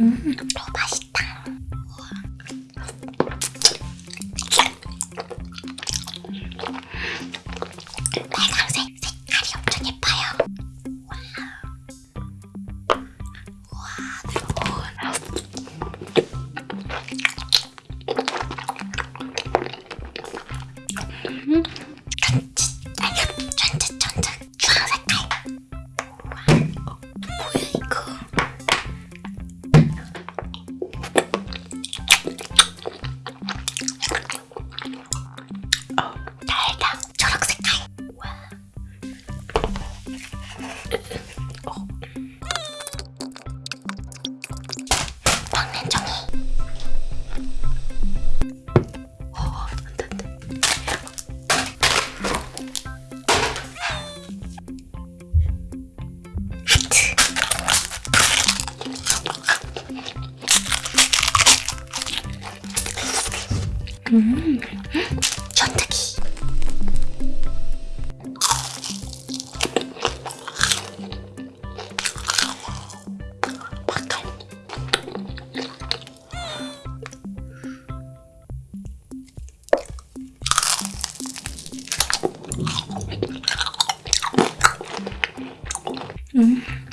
음, 또 맛있다. 빨강색 색깔이 달다. 초록 색깔. 와. 어. 종이. 어, 안 돼, 안 돼. 하트. 음, 전투기. 嗯。